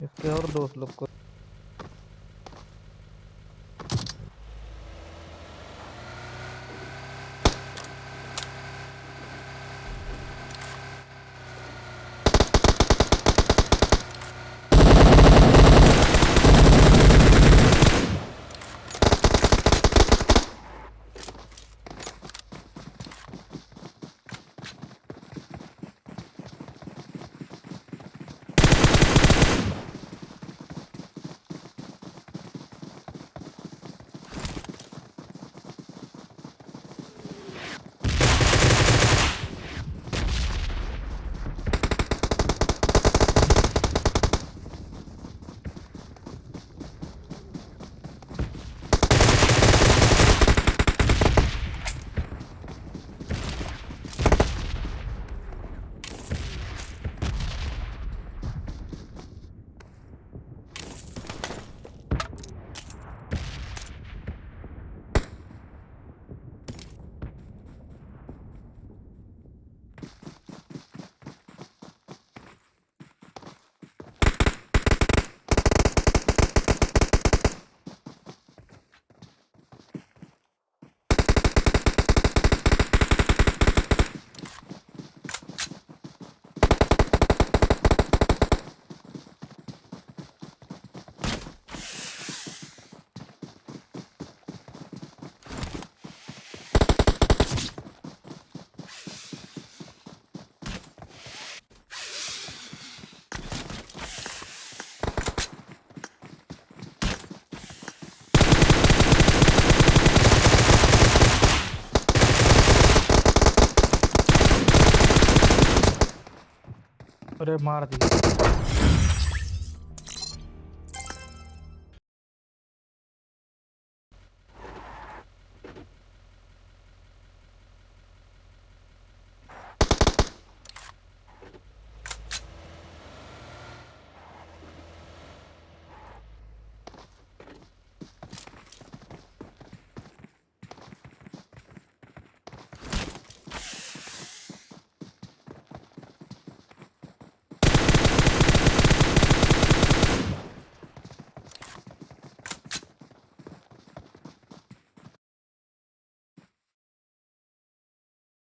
इसके और दोस्त लोग को अरे मार दिया।